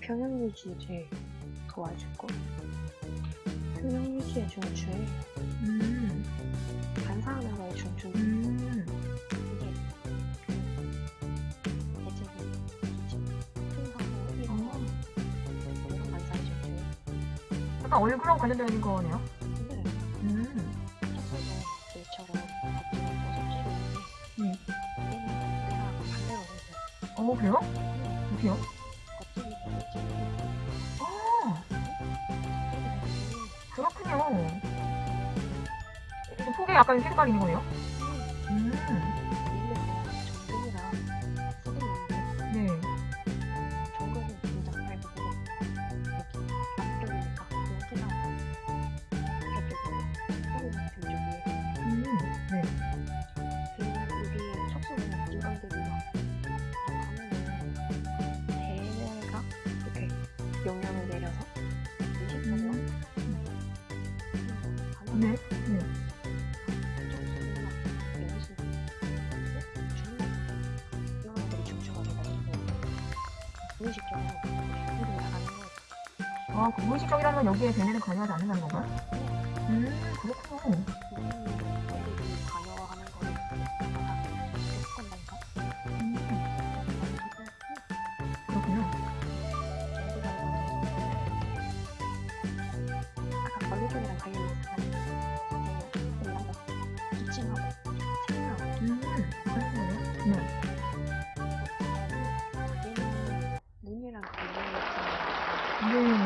평형 유지를 도와주고 평형 유지에 중추에 음, 거에 중추 음. 이게 기침 풍하고 이런 거 이런 반사의 중추 약간 관련되어 있는 거네요. 근데 음, 턱수도 얘처럼 겉으로 보석지는데 네. 얘는 반대로 해서 어, 그래요? 어떻게요? 이건들이요 가면은 대뇌가 이렇게 영향을 내려서 의식적으로 음, 네. 네. 무의식적으로 이렇게 나가는 거 아, 그 무의식적이라는 건 여기에 배내는 관여하지 않는다는 건가요? 음, 한다니까 음. 아까 걸리종이랑 관련이 있어서 기침하고 Boom.